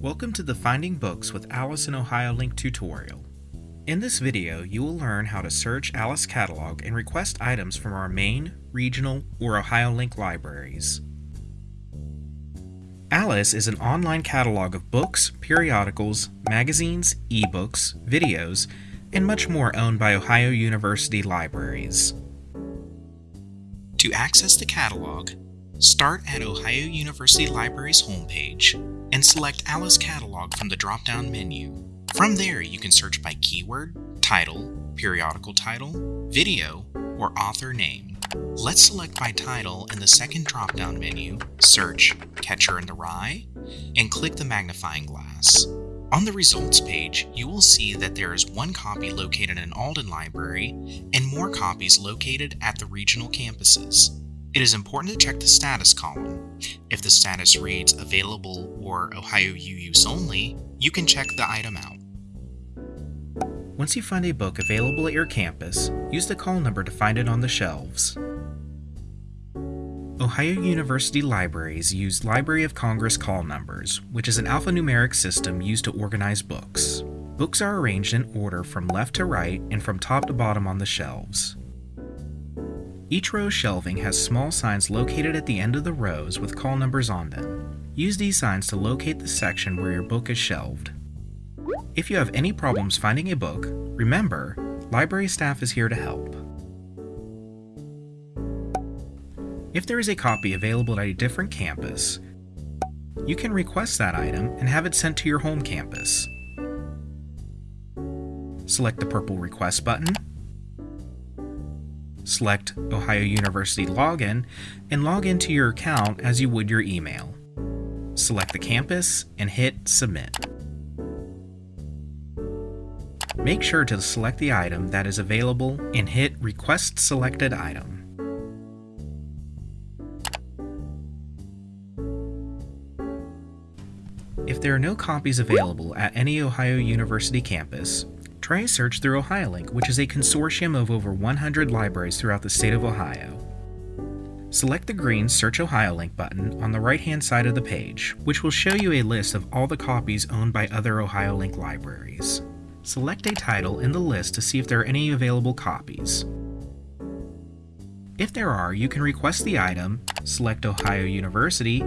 Welcome to the Finding Books with Alice in OhioLink tutorial. In this video, you will learn how to search Alice Catalog and request items from our main, regional, or OhioLink libraries. Alice is an online catalog of books, periodicals, magazines, ebooks, videos, and much more owned by Ohio University libraries. To access the catalog, start at Ohio University Library's homepage and select Alice Catalog from the drop-down menu. From there, you can search by keyword, title, periodical title, video, or author name. Let's select by title in the second drop-down menu, search Catcher in the Rye, and click the magnifying glass. On the results page, you will see that there is one copy located in Alden Library and more copies located at the regional campuses. It is important to check the status column. If the status reads available or Ohio U use only, you can check the item out. Once you find a book available at your campus, use the call number to find it on the shelves. Ohio University libraries use Library of Congress call numbers, which is an alphanumeric system used to organize books. Books are arranged in order from left to right and from top to bottom on the shelves. Each row's shelving has small signs located at the end of the rows with call numbers on them. Use these signs to locate the section where your book is shelved. If you have any problems finding a book, remember, library staff is here to help. If there is a copy available at a different campus, you can request that item and have it sent to your home campus. Select the purple Request button select Ohio University Login, and log into your account as you would your email. Select the campus and hit Submit. Make sure to select the item that is available and hit Request Selected Item. If there are no copies available at any Ohio University campus, Try a search through OhioLink, which is a consortium of over 100 libraries throughout the state of Ohio. Select the green Search OhioLink button on the right-hand side of the page, which will show you a list of all the copies owned by other OhioLink libraries. Select a title in the list to see if there are any available copies. If there are, you can request the item, select Ohio University,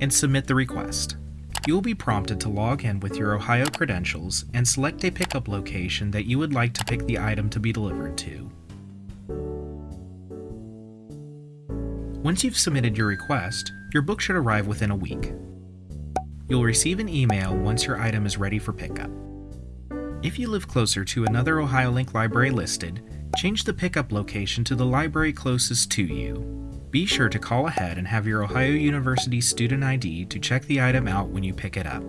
and submit the request you will be prompted to log in with your Ohio credentials and select a pickup location that you would like to pick the item to be delivered to. Once you've submitted your request, your book should arrive within a week. You'll receive an email once your item is ready for pickup. If you live closer to another OhioLink library listed, change the pickup location to the library closest to you. Be sure to call ahead and have your Ohio University student ID to check the item out when you pick it up.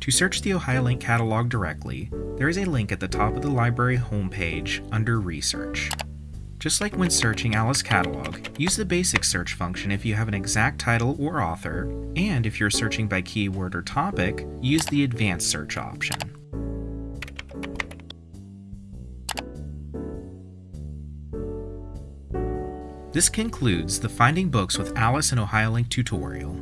To search the OhioLink catalog directly, there is a link at the top of the library homepage under Research. Just like when searching Alice Catalog, use the basic search function if you have an exact title or author, and if you're searching by keyword or topic, use the advanced search option. This concludes the Finding Books with Alice and OhioLink tutorial.